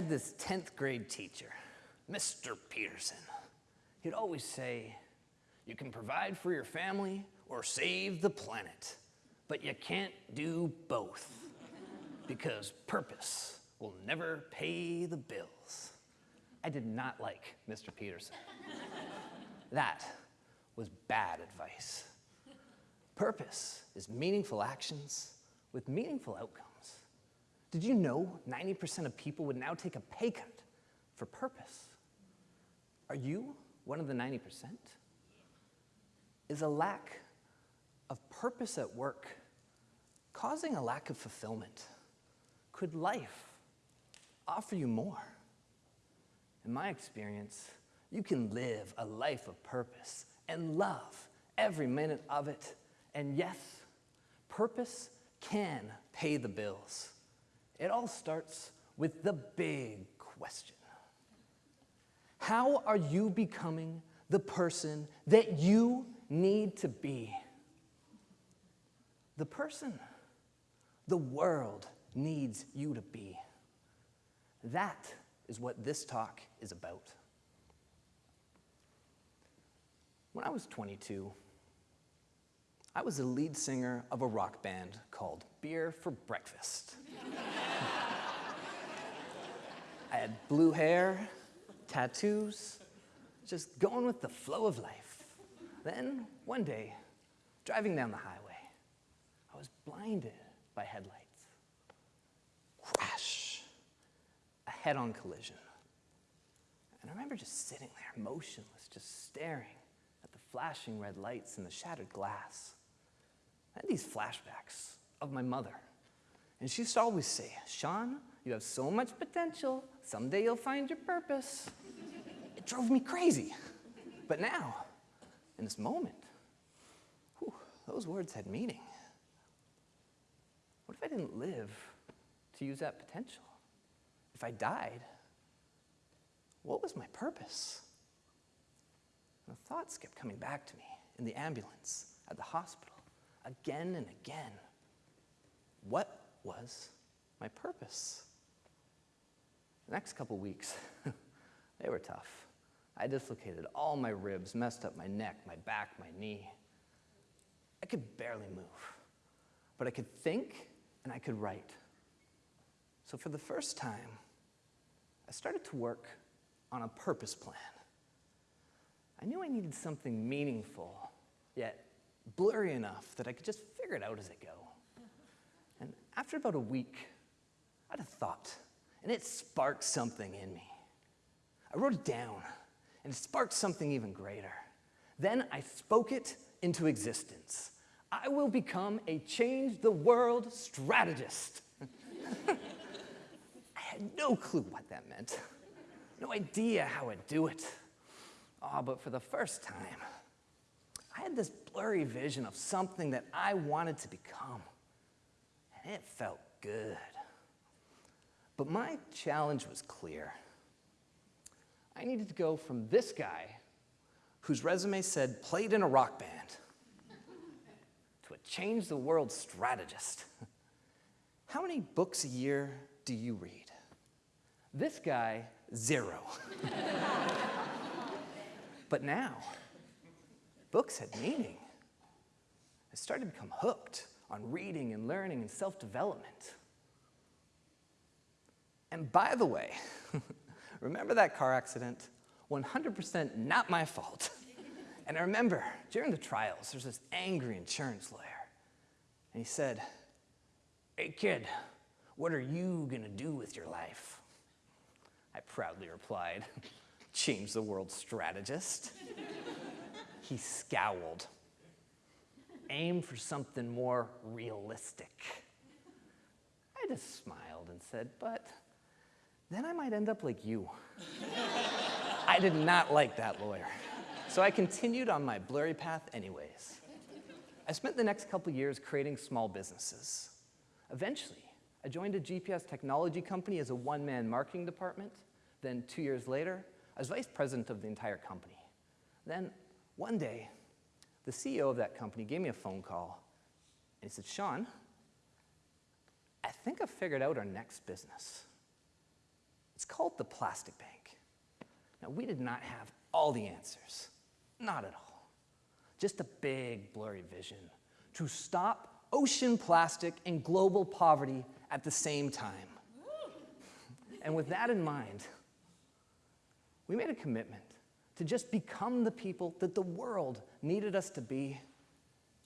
had this 10th grade teacher, Mr. Peterson. He'd always say, you can provide for your family or save the planet, but you can't do both because purpose will never pay the bills. I did not like Mr. Peterson. that was bad advice. Purpose is meaningful actions with meaningful outcomes. Did you know 90% of people would now take a pay cut for purpose? Are you one of the 90%? Is a lack of purpose at work causing a lack of fulfillment? Could life offer you more? In my experience, you can live a life of purpose and love every minute of it. And yes, purpose can pay the bills. It all starts with the big question. How are you becoming the person that you need to be? The person the world needs you to be. That is what this talk is about. When I was 22, I was the lead singer of a rock band called Beer for Breakfast. I had blue hair, tattoos, just going with the flow of life. Then, one day, driving down the highway, I was blinded by headlights. Crash! A head-on collision. And I remember just sitting there, motionless, just staring at the flashing red lights and the shattered glass. I had these flashbacks of my mother. And she used to always say, Sean, you have so much potential. Someday you'll find your purpose. It drove me crazy. But now, in this moment, whew, those words had meaning. What if I didn't live to use that potential? If I died, what was my purpose? And the thoughts kept coming back to me in the ambulance, at the hospital, again and again. What was my purpose? The next couple weeks, they were tough. I dislocated all my ribs, messed up my neck, my back, my knee. I could barely move, but I could think and I could write. So for the first time, I started to work on a purpose plan. I knew I needed something meaningful, yet blurry enough that I could just figure it out as I go. And after about a week, I had a thought, and it sparked something in me. I wrote it down, and it sparked something even greater. Then I spoke it into existence. I will become a change the world strategist. I had no clue what that meant, no idea how I'd do it. Oh, but for the first time, I had this blurry vision of something that I wanted to become, and it felt good. But my challenge was clear. I needed to go from this guy, whose resume said played in a rock band, to a change the world strategist. How many books a year do you read? This guy, zero. but now, books had meaning. I started to become hooked on reading and learning and self-development. And by the way, remember that car accident? 100% not my fault. And I remember during the trials, there's this angry insurance lawyer. And he said, hey kid, what are you gonna do with your life? I proudly replied, change the world strategist. he scowled. Aim for something more realistic. I just smiled and said, but then I might end up like you. I did not like that lawyer. So I continued on my blurry path anyways. I spent the next couple years creating small businesses. Eventually, I joined a GPS technology company as a one-man marketing department. Then two years later, I was vice president of the entire company. Then one day, the CEO of that company gave me a phone call and he said, Sean, I think I've figured out our next business. It's called the Plastic Bank. Now, we did not have all the answers, not at all. Just a big, blurry vision to stop ocean plastic and global poverty at the same time. And with that in mind, we made a commitment to just become the people that the world needed us to be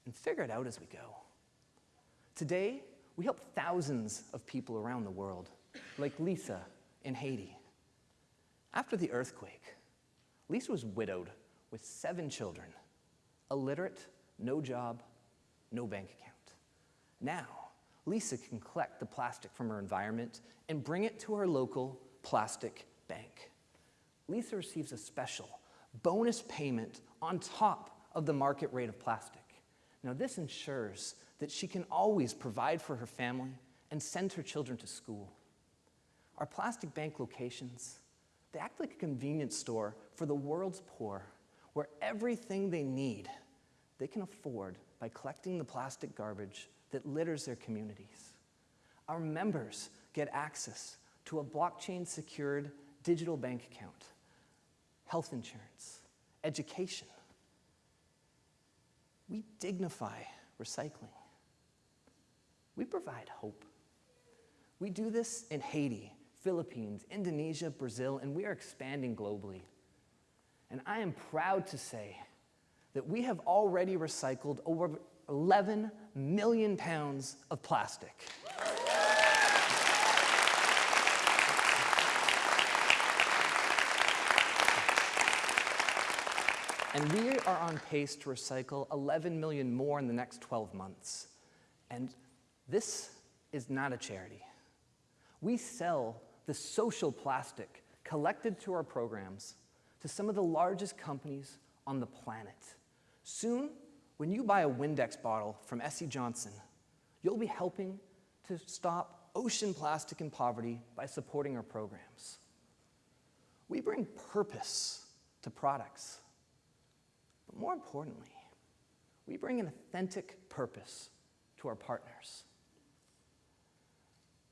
and figure it out as we go. Today, we help thousands of people around the world, like Lisa in Haiti. After the earthquake, Lisa was widowed with seven children, illiterate, no job, no bank account. Now, Lisa can collect the plastic from her environment and bring it to her local plastic bank. Lisa receives a special bonus payment on top of the market rate of plastic. Now, this ensures that she can always provide for her family and send her children to school. Our plastic bank locations, they act like a convenience store for the world's poor, where everything they need they can afford by collecting the plastic garbage that litters their communities. Our members get access to a blockchain secured digital bank account, health insurance, education. We dignify recycling. We provide hope. We do this in Haiti, Philippines, Indonesia, Brazil, and we are expanding globally. And I am proud to say that we have already recycled over 11 million pounds of plastic. And we are on pace to recycle 11 million more in the next 12 months. And this is not a charity. We sell the social plastic collected to our programs to some of the largest companies on the planet. Soon, when you buy a Windex bottle from SC Johnson, you'll be helping to stop ocean plastic and poverty by supporting our programs. We bring purpose to products. But more importantly, we bring an authentic purpose to our partners.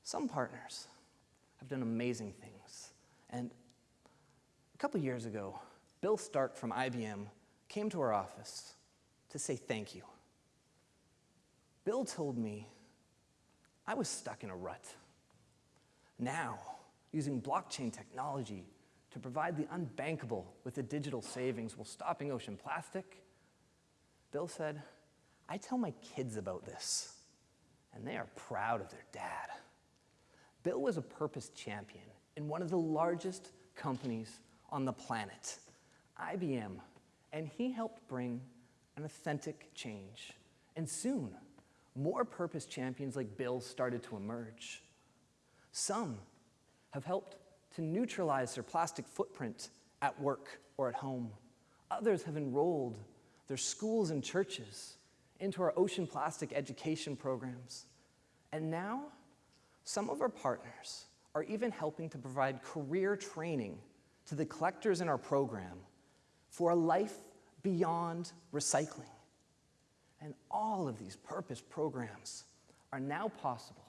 Some partners have done amazing things. And a couple years ago, Bill Stark from IBM came to our office to say thank you. Bill told me I was stuck in a rut. Now, using blockchain technology to provide the unbankable with the digital savings while stopping ocean plastic, Bill said, I tell my kids about this, and they are proud of their dad. Bill was a purpose champion in one of the largest companies on the planet, IBM, and he helped bring an authentic change. And soon, more purpose champions like Bill started to emerge. Some have helped to neutralize their plastic footprint at work or at home. Others have enrolled their schools and churches into our ocean plastic education programs. And now, some of our partners are even helping to provide career training to the collectors in our program for a life beyond recycling. And all of these purpose programs are now possible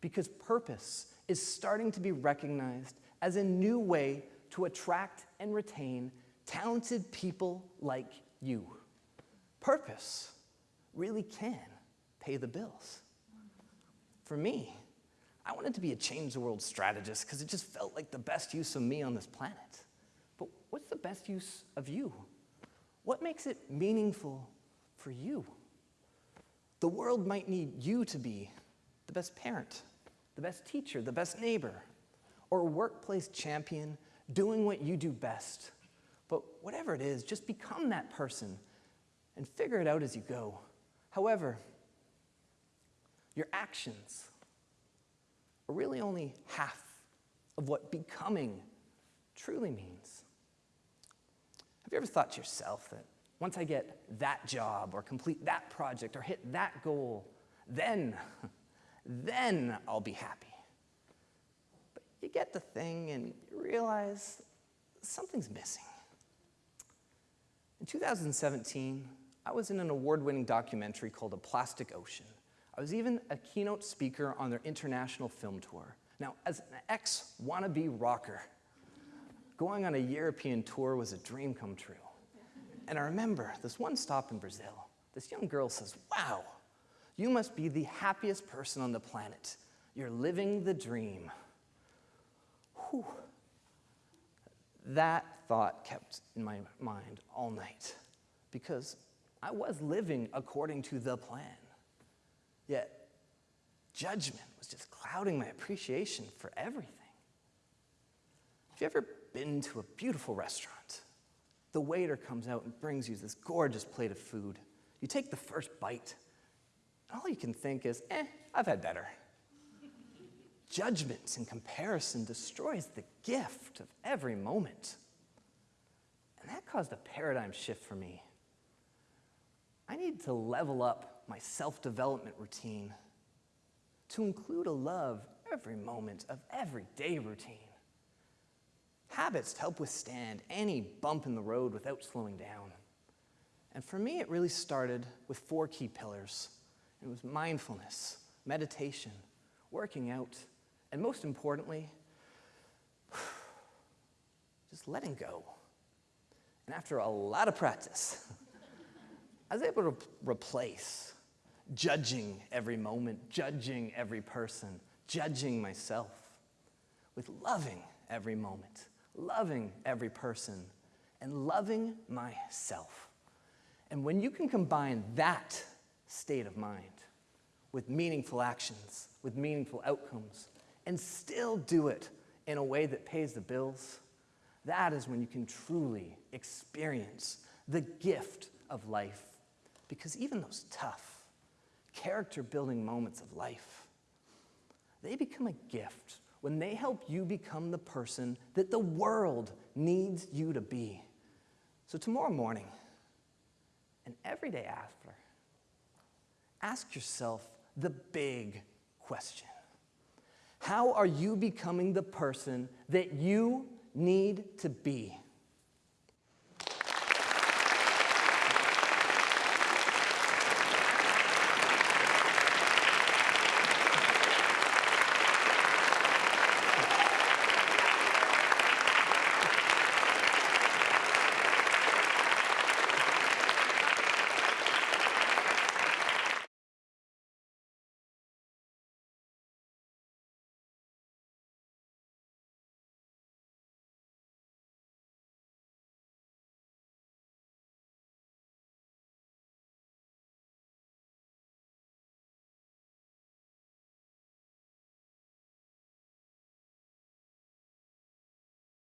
because purpose is starting to be recognized as a new way to attract and retain talented people like you. Purpose really can pay the bills. For me, I wanted to be a change the world strategist because it just felt like the best use of me on this planet. But what's the best use of you? What makes it meaningful for you? The world might need you to be the best parent, the best teacher, the best neighbor, or workplace champion doing what you do best. But whatever it is, just become that person and figure it out as you go. However, your actions are really only half of what becoming truly means. Have you ever thought to yourself that once I get that job or complete that project or hit that goal, then, then I'll be happy? But you get the thing and you realize something's missing. In 2017, I was in an award-winning documentary called A Plastic Ocean. I was even a keynote speaker on their international film tour. Now, as an ex wannabe rocker, going on a European tour was a dream come true. And I remember this one stop in Brazil. This young girl says, Wow, you must be the happiest person on the planet. You're living the dream. Whew. That thought kept in my mind all night because I was living according to the plan. Yet, judgment was just clouding my appreciation for everything. Have you ever been to a beautiful restaurant? The waiter comes out and brings you this gorgeous plate of food. You take the first bite, and all you can think is, eh, I've had better. Judgment and comparison destroys the gift of every moment. And that caused a paradigm shift for me. I need to level up my self development routine to include a love every moment of everyday routine. Habits to help withstand any bump in the road without slowing down. And for me, it really started with four key pillars. It was mindfulness, meditation, working out, and most importantly, just letting go. And after a lot of practice, I was able to replace judging every moment, judging every person, judging myself with loving every moment, loving every person, and loving myself. And when you can combine that state of mind with meaningful actions, with meaningful outcomes, and still do it in a way that pays the bills, that is when you can truly experience the gift of life. Because even those tough, character building moments of life, they become a gift when they help you become the person that the world needs you to be. So, tomorrow morning and every day after, ask yourself the big question How are you becoming the person that you need to be?